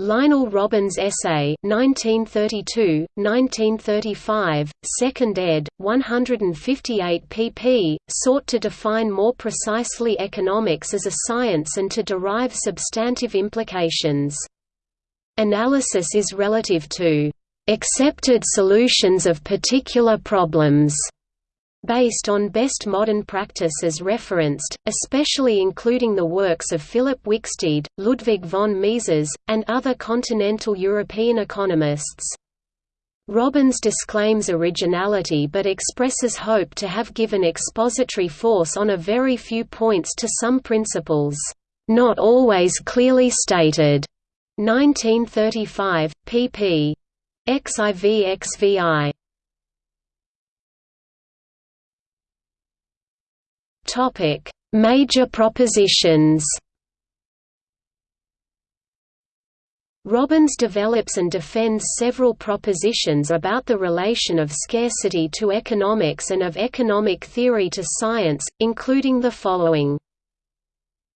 Lionel Robbins essay 1932, 1935, 2nd ed., 158 pp., sought to define more precisely economics as a science and to derive substantive implications. Analysis is relative to accepted solutions of particular problems based on best modern practice as referenced, especially including the works of Philip Wicksteed, Ludwig von Mises, and other continental European economists. Robbins disclaims originality but expresses hope to have given expository force on a very few points to some principles, not always clearly stated. 1935, pp. XIV XVI Topic: Major propositions. Robbins develops and defends several propositions about the relation of scarcity to economics and of economic theory to science, including the following.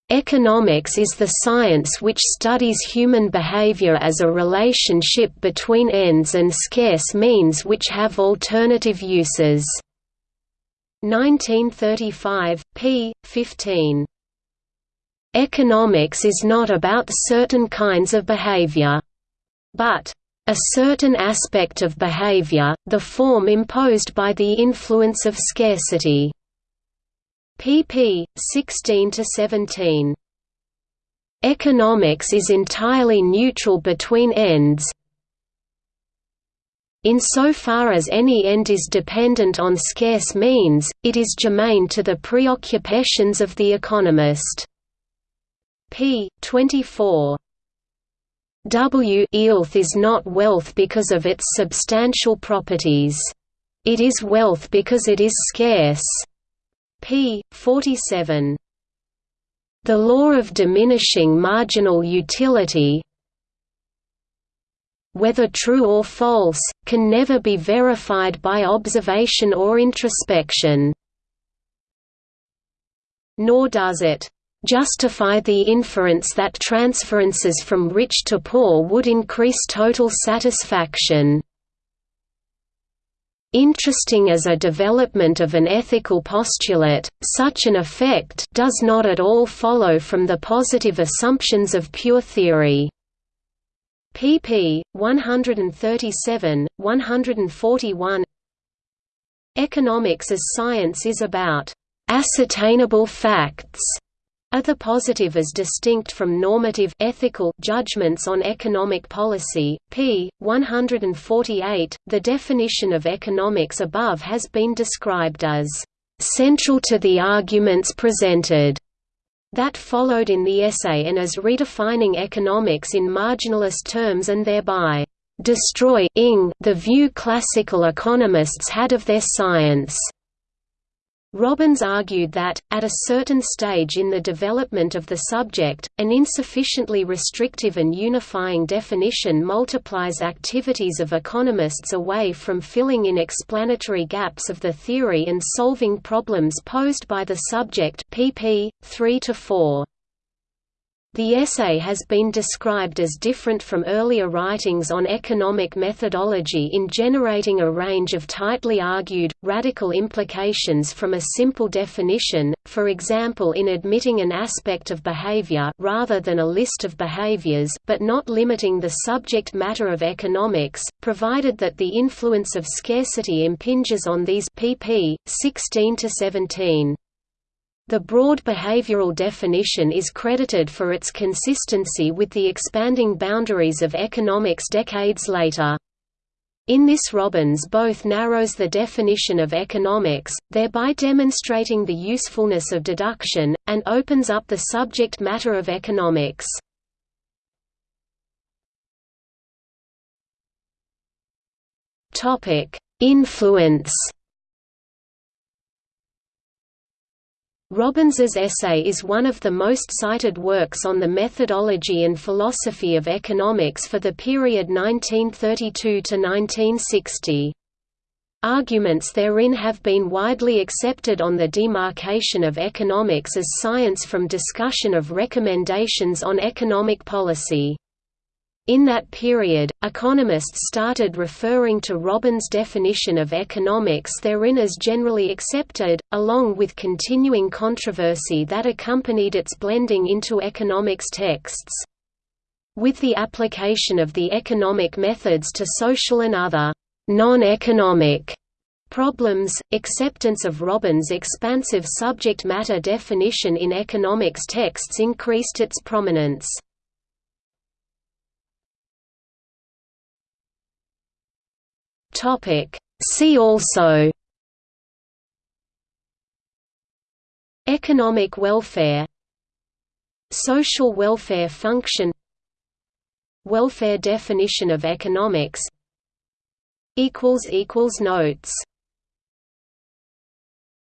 Economics is the science which studies human behavior as a relationship between ends and scarce means which have alternative uses. 1935, p. 15. Economics is not about certain kinds of behavior. But a certain aspect of behavior, the form imposed by the influence of scarcity. pp. 16–17. Economics is entirely neutral between ends, Insofar as any end is dependent on scarce means, it is germane to the preoccupations of the economist. p. 24. W Ealth is not wealth because of its substantial properties. It is wealth because it is scarce. p. 47. The law of diminishing marginal utility, whether true or false, can never be verified by observation or introspection. Nor does it justify the inference that transferences from rich to poor would increase total satisfaction. Interesting as a development of an ethical postulate, such an effect does not at all follow from the positive assumptions of pure theory pp. 137, 141 Economics as science is about ascertainable facts are the positive as distinct from normative ethical judgments on economic policy. p. 148. The definition of economics above has been described as central to the arguments presented that followed in the essay and as redefining economics in marginalist terms and thereby destroy the view classical economists had of their science. Robbins argued that, at a certain stage in the development of the subject, an insufficiently restrictive and unifying definition multiplies activities of economists away from filling in explanatory gaps of the theory and solving problems posed by the subject pp. 3 4. The essay has been described as different from earlier writings on economic methodology in generating a range of tightly argued, radical implications from a simple definition, for example in admitting an aspect of behavior rather than a list of behaviors but not limiting the subject matter of economics, provided that the influence of scarcity impinges on these pp. 16–17. The broad behavioral definition is credited for its consistency with the expanding boundaries of economics decades later. In this Robbins both narrows the definition of economics, thereby demonstrating the usefulness of deduction, and opens up the subject matter of economics. Influence Robbins's essay is one of the most cited works on the methodology and philosophy of economics for the period 1932 to 1960. Arguments therein have been widely accepted on the demarcation of economics as science from discussion of recommendations on economic policy. In that period, economists started referring to Robbins' definition of economics therein as generally accepted, along with continuing controversy that accompanied its blending into economics texts. With the application of the economic methods to social and other non-economic problems, acceptance of Robbins' expansive subject matter definition in economics texts increased its prominence. Topic. See also Economic welfare Social welfare function Welfare definition of economics Notes